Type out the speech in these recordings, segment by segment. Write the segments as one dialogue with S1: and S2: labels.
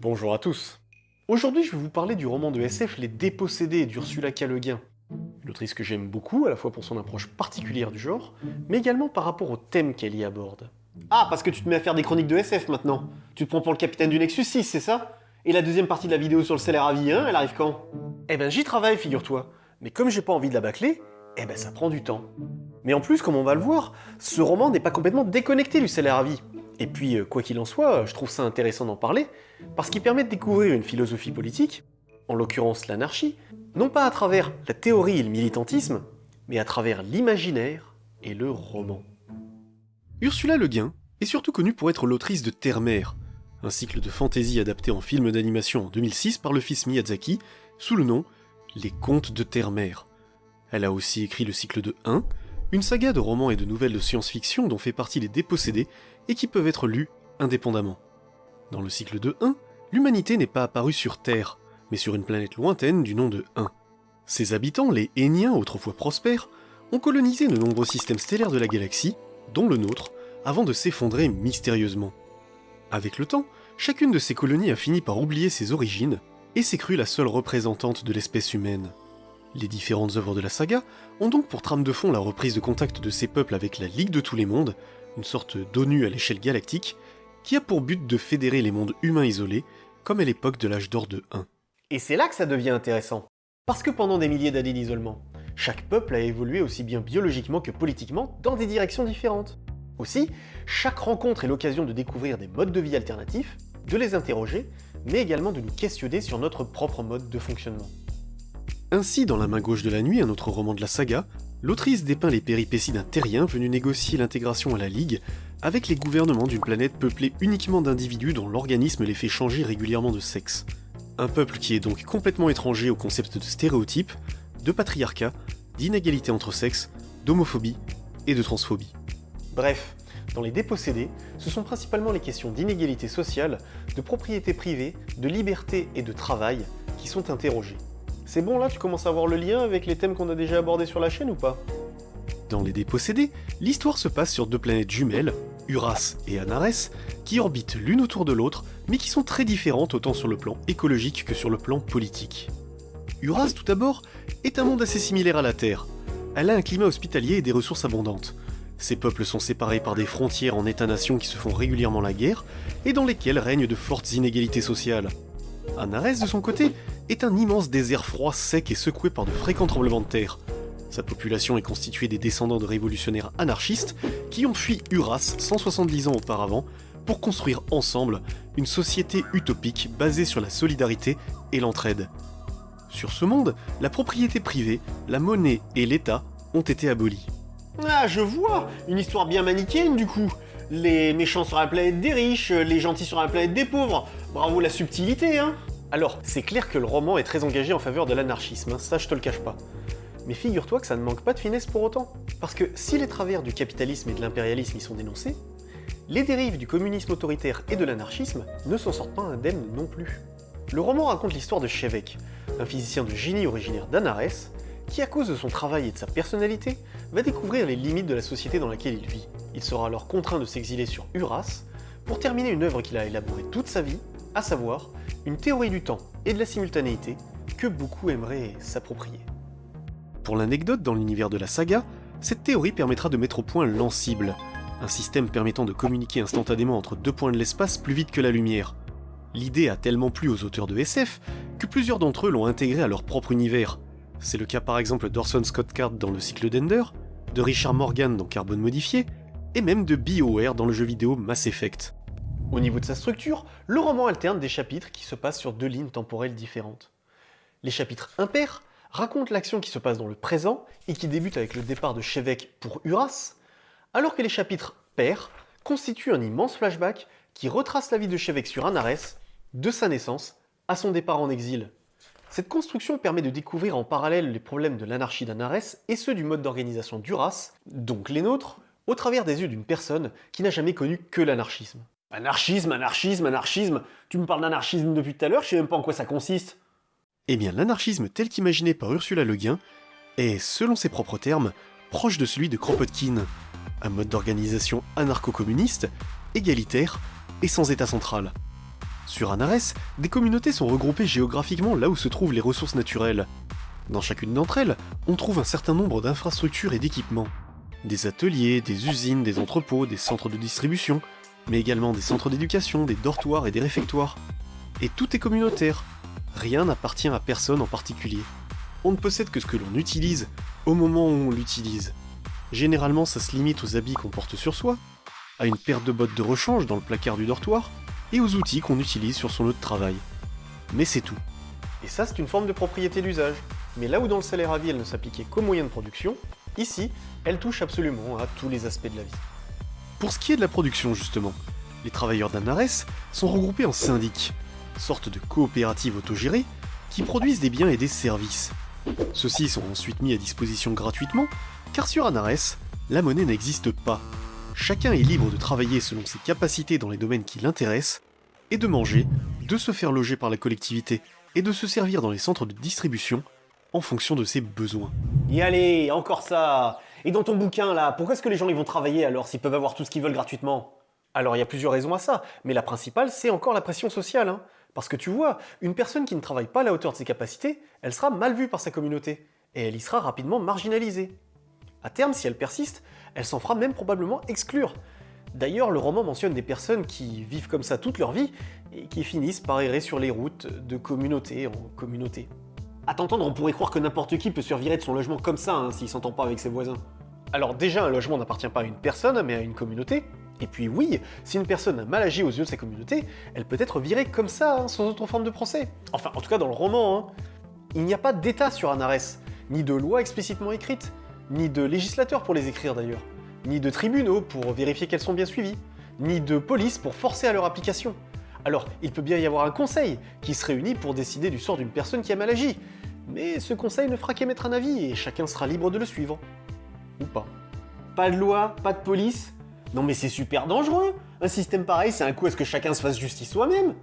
S1: Bonjour à tous. Aujourd'hui, je vais vous parler du roman de SF Les Dépossédés d'Ursula K. Le Guin. Une autrice que j'aime beaucoup, à la fois pour son approche particulière du genre, mais également par rapport au thème qu'elle y aborde.
S2: Ah, parce que tu te mets à faire des chroniques de SF maintenant Tu te prends pour le capitaine du Nexus 6, c'est ça? Et la deuxième partie de la vidéo sur le salaire à vie 1, elle arrive quand?
S1: Eh ben j'y travaille, figure-toi. Mais comme j'ai pas envie de la bâcler, eh ben ça prend du temps. Mais en plus, comme on va le voir, ce roman n'est pas complètement déconnecté du salaire à vie. Et puis, euh, quoi qu'il en soit, je trouve ça intéressant d'en parler, parce qu'il permet de découvrir une philosophie politique, en l'occurrence l'anarchie, non pas à travers la théorie et le militantisme, mais à travers l'imaginaire et le roman. Ursula Le Guin est surtout connue pour être l'autrice de Terre-Mère, un cycle de fantaisie adapté en film d'animation en 2006 par le fils Miyazaki, sous le nom Les Contes de Terre-Mère. Elle a aussi écrit le cycle de 1, une saga de romans et de nouvelles de science-fiction dont fait partie les Dépossédés et qui peuvent être lus indépendamment. Dans le cycle de 1, l'humanité n'est pas apparue sur Terre, mais sur une planète lointaine du nom de 1. Ses habitants, les Héniens autrefois prospères, ont colonisé de nombreux systèmes stellaires de la galaxie, dont le nôtre, avant de s'effondrer mystérieusement. Avec le temps, chacune de ces colonies a fini par oublier ses origines et s'est crue la seule représentante de l'espèce humaine. Les différentes œuvres de la saga ont donc pour trame de fond la reprise de contact de ces peuples avec la Ligue de tous les mondes, une sorte d'ONU à l'échelle galactique, qui a pour but de fédérer les mondes humains isolés, comme à l'époque de l'âge d'or de 1.
S2: Et c'est là que ça devient intéressant. Parce que pendant des milliers d'années d'isolement, chaque peuple a évolué aussi bien biologiquement que politiquement dans des directions différentes. Aussi, chaque rencontre est l'occasion de découvrir des modes de vie alternatifs, de les interroger, mais également de nous questionner sur notre propre mode de fonctionnement.
S1: Ainsi, dans La main gauche de la nuit, un autre roman de la saga, l'autrice dépeint les péripéties d'un terrien venu négocier l'intégration à la Ligue avec les gouvernements d'une planète peuplée uniquement d'individus dont l'organisme les fait changer régulièrement de sexe. Un peuple qui est donc complètement étranger au concept de stéréotype, de patriarcat, d'inégalité entre sexes, d'homophobie et de transphobie.
S2: Bref, dans les dépossédés, ce sont principalement les questions d'inégalité sociale, de propriété privée, de liberté et de travail qui sont interrogées. C'est bon là, tu commences à voir le lien avec les thèmes qu'on a déjà abordés sur la chaîne ou pas?
S1: Dans Les Dépossédés, l'histoire se passe sur deux planètes jumelles, Uras et Anares, qui orbitent l'une autour de l'autre, mais qui sont très différentes autant sur le plan écologique que sur le plan politique. Uras, tout d'abord, est un monde assez similaire à la Terre. Elle a un climat hospitalier et des ressources abondantes. Ses peuples sont séparés par des frontières en États-nations qui se font régulièrement la guerre, et dans lesquelles règnent de fortes inégalités sociales. Anares, de son côté, est un immense désert froid, sec et secoué par de fréquents tremblements de terre. Sa population est constituée des descendants de révolutionnaires anarchistes qui ont fui Uras 170 ans auparavant pour construire ensemble une société utopique basée sur la solidarité et l'entraide. Sur ce monde, la propriété privée, la monnaie et l'État ont été abolis.
S2: Ah, je vois Une histoire bien manichéenne du coup Les méchants sur la planète des riches, les gentils sur la planète des pauvres. Bravo la subtilité, hein
S1: alors, c'est clair que le roman est très engagé en faveur de l'anarchisme, hein, ça je te le cache pas. Mais figure-toi que ça ne manque pas de finesse pour autant. Parce que si les travers du capitalisme et de l'impérialisme y sont dénoncés, les dérives du communisme autoritaire et de l'anarchisme ne s'en sortent pas indemnes non plus. Le roman raconte l'histoire de Chevek, un physicien de génie originaire d'Anares, qui à cause de son travail et de sa personnalité, va découvrir les limites de la société dans laquelle il vit. Il sera alors contraint de s'exiler sur Uras pour terminer une œuvre qu'il a élaborée toute sa vie, à savoir une théorie du temps et de la simultanéité que beaucoup aimeraient s'approprier. Pour l'anecdote dans l'univers de la saga, cette théorie permettra de mettre au point l'Ancible, un système permettant de communiquer instantanément entre deux points de l'espace plus vite que la lumière. L'idée a tellement plu aux auteurs de SF que plusieurs d'entre eux l'ont intégré à leur propre univers. C'est le cas par exemple d'Orson Scott Card dans le cycle d'Ender, de Richard Morgan dans Carbone Modifié, et même de BioWare dans le jeu vidéo Mass Effect. Au niveau de sa structure, le roman alterne des chapitres qui se passent sur deux lignes temporelles différentes. Les chapitres impairs racontent l'action qui se passe dans le présent et qui débute avec le départ de Chevek pour Uras, alors que les chapitres pairs constituent un immense flashback qui retrace la vie de Chevek sur Anares, de sa naissance à son départ en exil. Cette construction permet de découvrir en parallèle les problèmes de l'anarchie d'Anares et ceux du mode d'organisation d'Uras, donc les nôtres, au travers des yeux d'une personne qui n'a jamais connu que l'anarchisme.
S2: Anarchisme, anarchisme, anarchisme. Tu me parles d'anarchisme depuis tout à l'heure, je sais même pas en quoi ça consiste.
S1: Eh bien, l'anarchisme tel qu'imaginé par Ursula Le Guin est, selon ses propres termes, proche de celui de Kropotkin, un mode d'organisation anarcho-communiste, égalitaire et sans état central.
S2: Sur Anares, des communautés sont regroupées géographiquement là où se trouvent les ressources naturelles. Dans chacune d'entre elles, on trouve un certain nombre d'infrastructures et d'équipements. Des ateliers, des usines, des entrepôts, des centres de distribution, mais également des centres d'éducation, des dortoirs et des réfectoires. Et tout est communautaire. Rien n'appartient à personne en particulier. On ne possède que ce que l'on utilise au moment où on l'utilise. Généralement, ça se limite aux habits qu'on porte sur soi, à une paire de bottes de rechange dans le placard du dortoir, et aux outils qu'on utilise sur son lieu de travail. Mais c'est tout.
S1: Et ça, c'est une forme de propriété d'usage. Mais là où dans le salaire à vie, elle ne s'appliquait qu'aux moyens de production, ici, elle touche absolument à tous les aspects de la vie.
S2: Pour ce qui est de la production, justement, les travailleurs d'Anares sont regroupés en syndics, sorte de coopératives autogérées, qui produisent des biens et des services. Ceux-ci sont ensuite mis à disposition gratuitement, car sur Anares, la monnaie n'existe pas. Chacun est libre de travailler selon ses capacités dans les domaines qui l'intéressent, et de manger, de se faire loger par la collectivité, et de se servir dans les centres de distribution en fonction de ses besoins.
S1: Y allez, encore ça Et dans ton bouquin là, pourquoi est-ce que les gens ils vont travailler alors s'ils peuvent avoir tout ce qu'ils veulent gratuitement? Alors il y a plusieurs raisons à ça, mais la principale c'est encore la pression sociale. Hein. Parce que tu vois, une personne qui ne travaille pas à la hauteur de ses capacités, elle sera mal vue par sa communauté, et elle y sera rapidement marginalisée. À terme, si elle persiste, elle s'en fera même probablement exclure. D'ailleurs, le roman mentionne des personnes qui vivent comme ça toute leur vie et qui finissent par errer sur les routes de communauté en communauté. À t'entendre, on pourrait croire que n'importe qui peut survivre de son logement comme ça hein, s'il s'entend pas avec ses voisins. Alors déjà, un logement n'appartient pas à une personne, mais à une communauté. Et puis oui, si une personne a mal agi aux yeux de sa communauté, elle peut être virée comme ça, hein, sans autre forme de procès. Enfin, en tout cas dans le roman, hein. il n'y a pas d'état sur Anares, ni de loi explicitement écrite, ni de législateur pour les écrire d'ailleurs, ni de tribunaux pour vérifier qu'elles sont bien suivies, ni de police pour forcer à leur application. Alors, il peut bien y avoir un conseil qui se réunit pour décider du sort d'une personne qui a mal agi, mais ce conseil ne fera qu'émettre un avis et chacun sera libre de le suivre. Ou pas. Pas de loi, pas de police Non mais c'est super dangereux Un système pareil, c'est un coup à ce que chacun se fasse justice soi-même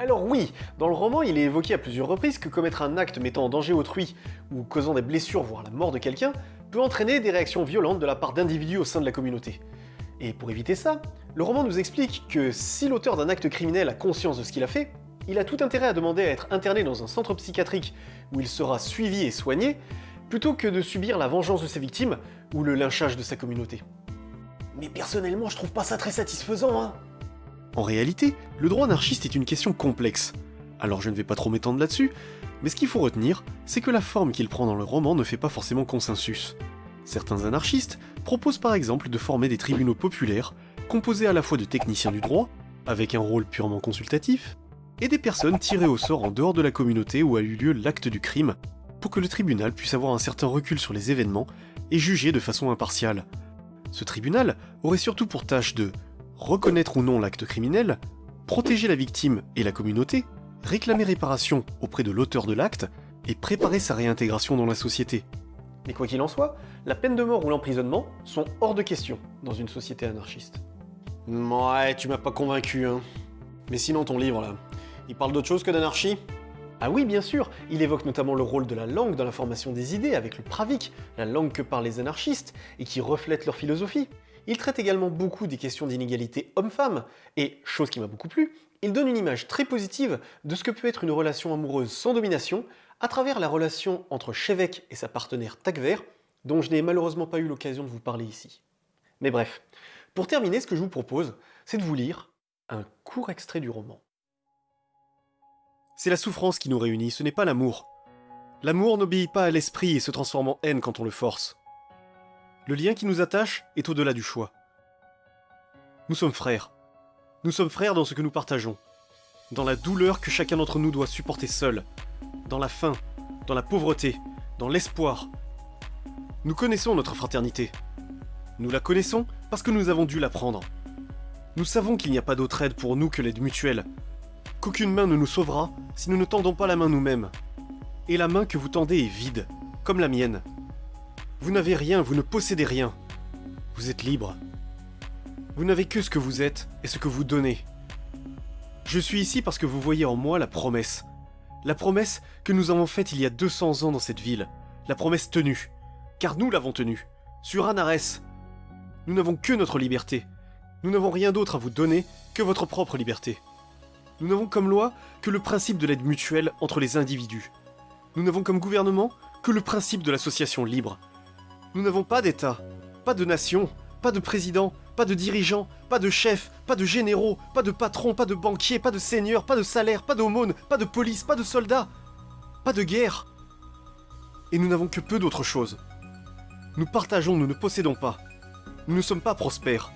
S1: alors oui, dans le roman, il est évoqué à plusieurs reprises que commettre un acte mettant en danger autrui ou causant des blessures, voire la mort de quelqu'un, peut entraîner des réactions violentes de la part d'individus au sein de la communauté. Et pour éviter ça, le roman nous explique que si l'auteur d'un acte criminel a conscience de ce qu'il a fait, il a tout intérêt à demander à être interné dans un centre psychiatrique où il sera suivi et soigné, plutôt que de subir la vengeance de ses victimes ou le lynchage de sa communauté. Mais personnellement, je trouve pas ça très satisfaisant, hein
S2: En réalité, le droit anarchiste est une question complexe. Alors je ne vais pas trop m'étendre là-dessus, mais ce qu'il faut retenir, c'est que la forme qu'il prend dans le roman ne fait pas forcément consensus. Certains anarchistes proposent par exemple de former des tribunaux populaires, composés à la fois de techniciens du droit, avec un rôle purement consultatif, et des personnes tirées au sort en dehors de la communauté où a eu lieu l'acte du crime, pour que le tribunal puisse avoir un certain recul sur les événements et juger de façon impartiale. Ce tribunal aurait surtout pour tâche de reconnaître ou non l'acte criminel, protéger la victime et la communauté, réclamer réparation auprès de l'auteur de l'acte et préparer sa réintégration dans la société.
S1: Mais quoi qu'il en soit, la peine de mort ou l'emprisonnement sont hors de question dans une société anarchiste. Ouais, tu m'as pas convaincu, hein. Mais sinon, ton livre, là, il parle d'autre chose que d'anarchie? Ah oui, bien sûr, il évoque notamment le rôle de la langue dans la formation des idées avec le pravik, la langue que parlent les anarchistes et qui reflète leur philosophie. Il traite également beaucoup des questions d'inégalité homme-femme, et, chose qui m'a beaucoup plu, il donne une image très positive de ce que peut être une relation amoureuse sans domination à travers la relation entre Chevek et sa partenaire Takver, dont je n'ai malheureusement pas eu l'occasion de vous parler ici. Mais bref, pour terminer, ce que je vous propose, c'est de vous lire un court extrait du roman.
S2: C'est la souffrance qui nous réunit, ce n'est pas l'amour. L'amour n'obéit pas à l'esprit et se transforme en haine quand on le force. Le lien qui nous attache est au-delà du choix. Nous sommes frères. Nous sommes frères dans ce que nous partageons. Dans la douleur que chacun d'entre nous doit supporter seul. Dans la faim, dans la pauvreté, dans l'espoir. Nous connaissons notre fraternité. Nous la connaissons parce que nous avons dû l'apprendre. Nous savons qu'il n'y a pas d'autre aide pour nous que l'aide mutuelle. Qu'aucune main ne nous sauvera si nous ne tendons pas la main nous-mêmes. Et la main que vous tendez est vide, comme la mienne. Vous n'avez rien, vous ne possédez rien. Vous êtes libre. Vous n'avez que ce que vous êtes et ce que vous donnez. Je suis ici parce que vous voyez en moi la promesse. La promesse que nous avons faite il y a 200 ans dans cette ville. La promesse tenue. Car nous l'avons tenue. Sur Anares. Nous n'avons que notre liberté. Nous n'avons rien d'autre à vous donner que votre propre liberté.
S1: Nous n'avons comme loi que le principe de l'aide mutuelle entre les individus. Nous n'avons comme gouvernement que le principe de l'association libre. Nous n'avons pas d'État, pas de nation, pas de président, pas de dirigeant, pas de chef, pas de généraux, pas de patron, pas de banquier, pas de seigneur, pas de salaire, pas d'aumône, pas de police, pas de soldats, pas de guerre. Et nous n'avons que peu d'autre chose. Nous partageons, nous ne possédons pas. Nous ne sommes pas prospères.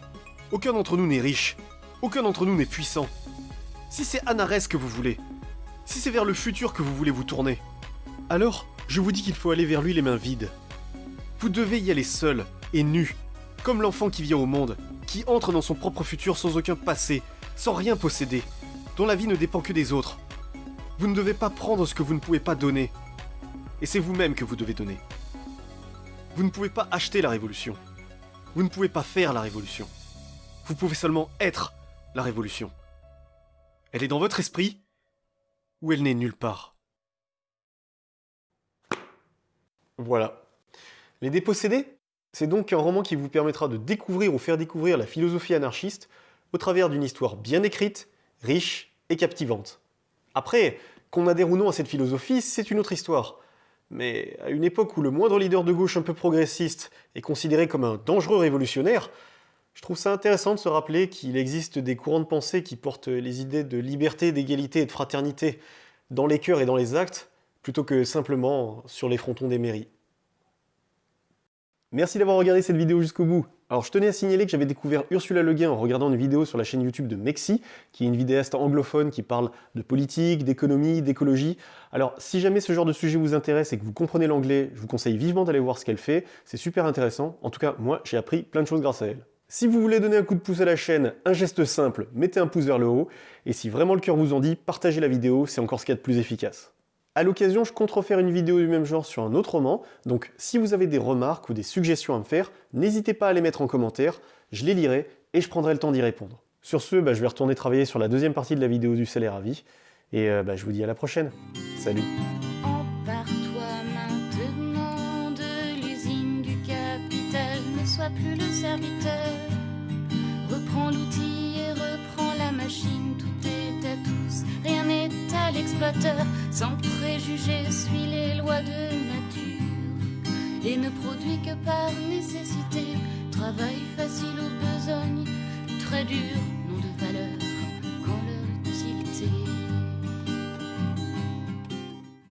S1: Aucun d'entre nous n'est riche. Aucun d'entre nous n'est puissant. Si c'est Anarès que vous voulez, si c'est vers le futur que vous voulez vous tourner, alors je vous dis qu'il faut aller vers lui les mains vides. Vous devez y aller seul et nu, comme l'enfant qui vient au monde, qui entre dans son propre futur sans aucun passé, sans rien posséder, dont la vie ne dépend que des autres. Vous ne devez pas prendre ce que vous ne pouvez pas donner. Et c'est vous-même que vous devez donner. Vous ne pouvez pas acheter la révolution. Vous ne pouvez pas faire la révolution. Vous pouvez seulement être la révolution. Elle est dans votre esprit ou elle n'est nulle part. Voilà. Les dépossédés, c'est donc un roman qui vous permettra de découvrir ou faire découvrir la philosophie anarchiste au travers d'une histoire bien écrite, riche et captivante. Après, qu'on adhère ou non à cette philosophie, c'est une autre histoire. Mais à une époque où le moindre leader de gauche un peu progressiste est considéré comme un dangereux révolutionnaire, je trouve ça intéressant de se rappeler qu'il existe des courants de pensée qui portent les idées de liberté, d'égalité et de fraternité dans les cœurs et dans les actes, plutôt que simplement sur les frontons des mairies. Merci d'avoir regardé cette vidéo jusqu'au bout. Alors je tenais à signaler que j'avais découvert Ursula Le Guin en regardant une vidéo sur la chaîne YouTube de Mexi, qui est une vidéaste anglophone qui parle de politique, d'économie, d'écologie. Alors si jamais ce genre de sujet vous intéresse et que vous comprenez l'anglais, je vous conseille vivement d'aller voir ce qu'elle fait, c'est super intéressant. En tout cas, moi j'ai appris plein de choses grâce à elle. Si vous voulez donner un coup de pouce à la chaîne, un geste simple, mettez un pouce vers le haut, et si vraiment le cœur vous en dit, partagez la vidéo, c'est encore ce qu'il y a de plus efficace. A l'occasion, je compte refaire une vidéo du même genre sur un autre roman, donc si vous avez des remarques ou des suggestions à me faire, n'hésitez pas à les mettre en commentaire, je les lirai et je prendrai le temps d'y répondre. Sur ce, bah, je vais retourner travailler sur la deuxième partie de la vidéo du salaire à vie, et euh, bah, je vous dis à la prochaine. Salut
S3: ne sois plus le serviteur. Reprends l'outil et reprends la machine, rien n'est à l'exploiteur. Sans préjugés, suis les lois de nature et ne produis que par nécessité. Travail facile aux besognes, très dur.